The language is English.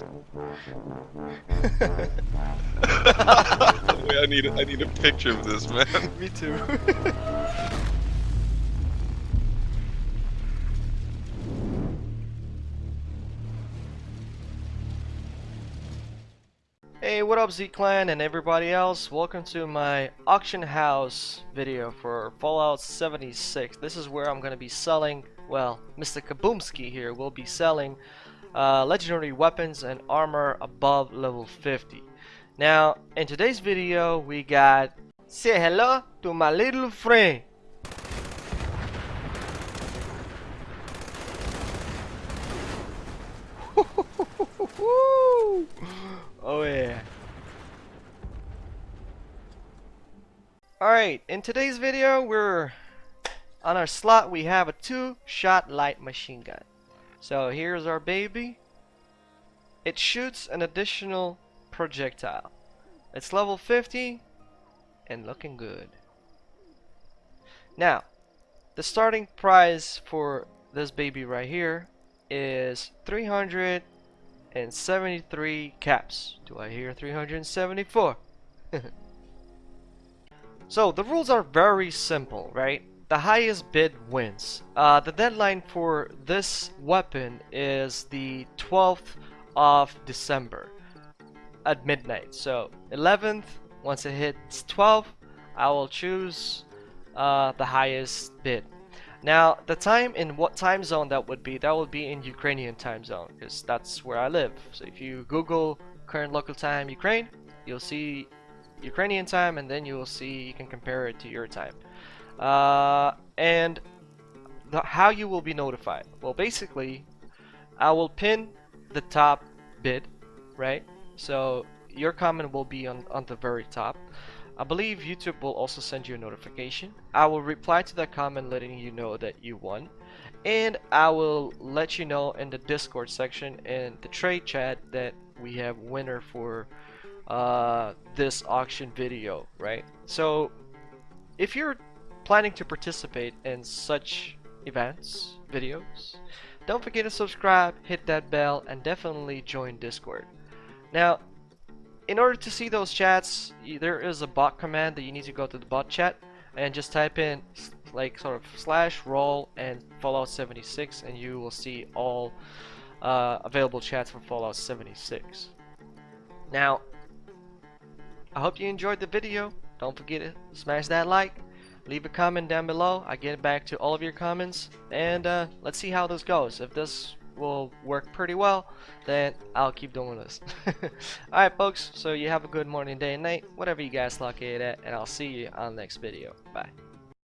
Wait, I need I need a picture of this man. Me too. Hey, what up Z-Clan and everybody else? Welcome to my auction house video for Fallout 76. This is where I'm going to be selling, well, Mr. Kaboomski here will be selling uh, legendary weapons and armor above level 50. Now, in today's video, we got Say hello to my little friend. oh yeah. Alright, in today's video, we're on our slot we have a two-shot light machine gun. So here's our baby. It shoots an additional projectile. It's level 50 and looking good. Now, the starting price for this baby right here is 373 caps. Do I hear 374? so the rules are very simple, right? The highest bid wins. Uh, the deadline for this weapon is the 12th of December at midnight. So 11th, once it hits 12, I will choose uh, the highest bid. Now, the time in what time zone that would be, that would be in Ukrainian time zone, because that's where I live. So if you Google current local time Ukraine, you'll see Ukrainian time, and then you will see, you can compare it to your time. Uh, and the, how you will be notified. Well, basically, I will pin the top bid, right? So your comment will be on, on the very top. I believe YouTube will also send you a notification. I will reply to that comment letting you know that you won. And I will let you know in the Discord section and the trade chat that we have winner for uh, this auction video, right? So if you're planning to participate in such events, videos, don't forget to subscribe, hit that bell, and definitely join Discord. Now, in order to see those chats, there is a bot command that you need to go to the bot chat and just type in like sort of slash role and Fallout 76 and you will see all uh, available chats for Fallout 76. Now, I hope you enjoyed the video. Don't forget to smash that like, leave a comment down below. I get back to all of your comments and uh, let's see how this goes. If this will work pretty well, then I'll keep doing this. Alright folks, so you have a good morning, day, and night, whatever you guys look at, and I'll see you on the next video. Bye.